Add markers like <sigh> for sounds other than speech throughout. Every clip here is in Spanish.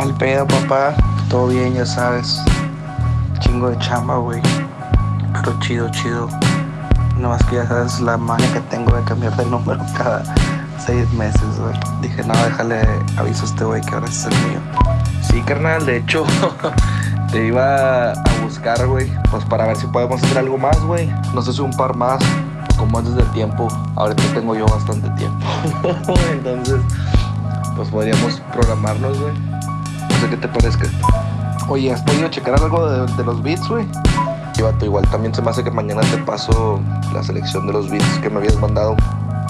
Al pedo, papá. Todo bien, ya sabes. Chingo de chamba, güey. Pero chido, chido. No más que ya sabes la magia que tengo de cambiar de número cada seis meses, güey. Dije, no, déjale aviso a este güey que ahora es el mío. Sí, carnal, de hecho, <laughs> te iba a buscar, güey, pues para ver si podemos hacer algo más, güey. No sé si un par más, como antes del tiempo. Ahorita tengo yo bastante tiempo. <laughs> Entonces, pues podríamos programarnos, güey. Sé qué te parezca. Oye, ¿has podido checar algo de, de los beats, güey? Y vato, igual también se me hace que mañana te paso la selección de los beats que me habías mandado.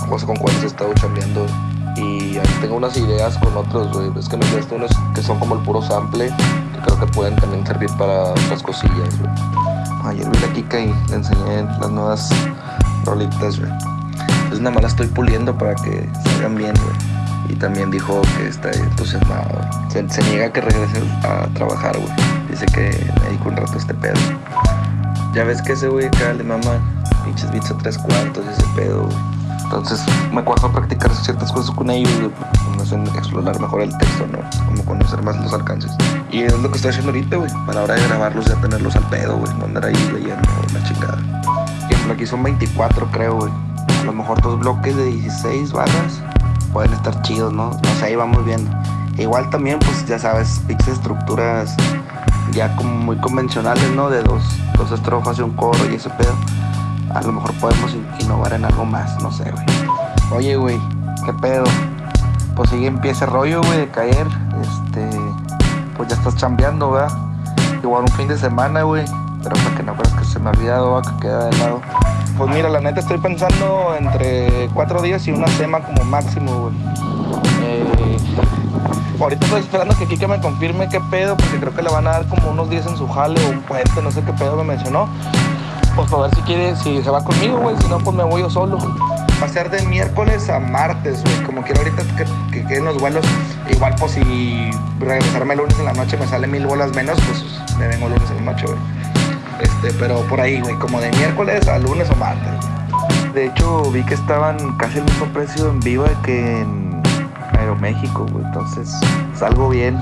No sé con cuáles he estado chambeando. Y ahí tengo unas ideas con otros, güey. Es que me enviaste unos que son como el puro sample, que creo que pueden también servir para otras cosillas, güey. Ayer vi la Kika y le enseñé las nuevas rolitas, güey. Entonces nada más las estoy puliendo para que salgan bien, güey. Y también dijo que está entusiasmado. güey. Se, niega a que regrese a trabajar, güey. Dice que me dedico un rato este pedo. Ya ves que ese güey acá le mama pinches beats a tres cuartos ese pedo, güey. Entonces me cuadro practicar ciertas cosas con ellos, güey. hacen explorar mejor el texto, ¿no? Como conocer más los alcances. Y es lo que estoy haciendo ahorita, güey. Para la hora de grabarlos ya tenerlos al pedo, güey. No andar ahí leyendo la chingada. Por aquí son 24, creo, güey. A lo mejor dos bloques de 16 barras pueden estar chidos, ¿no? No sé, ahí vamos viendo. Igual también, pues ya sabes, pinches estructuras ya como muy convencionales, ¿no? De dos, dos estrofas y un coro y ese pedo. A lo mejor podemos in- innovar en algo más, no sé, güey. Oye, güey, ¿qué pedo? Pues sigue empieza el rollo, güey, de caer. Este, pues ya estás chambeando, ¿verdad? Igual un fin de semana, güey. Pero para que no creas que se me ha olvidado, ¿va? que queda de lado. Pues mira, la neta estoy pensando entre cuatro días y una semana como máximo, güey. Eh, ahorita estoy esperando que Kike me confirme qué pedo, porque creo que le van a dar como unos días en su jale o un puente, no sé qué pedo me mencionó. Pues para ver si quiere, si se va conmigo, güey, si no, pues me voy yo solo. Va a ser de miércoles a martes, güey, como quiero ahorita que, que queden los vuelos. Igual, pues si regresarme el lunes en la noche me sale mil bolas menos, pues me vengo el lunes en la noche, güey. Este, pero por ahí, güey, como de miércoles a lunes o martes. De hecho, vi que estaban casi el mismo precio en Viva que en Aeroméxico, güey. Entonces, salgo bien.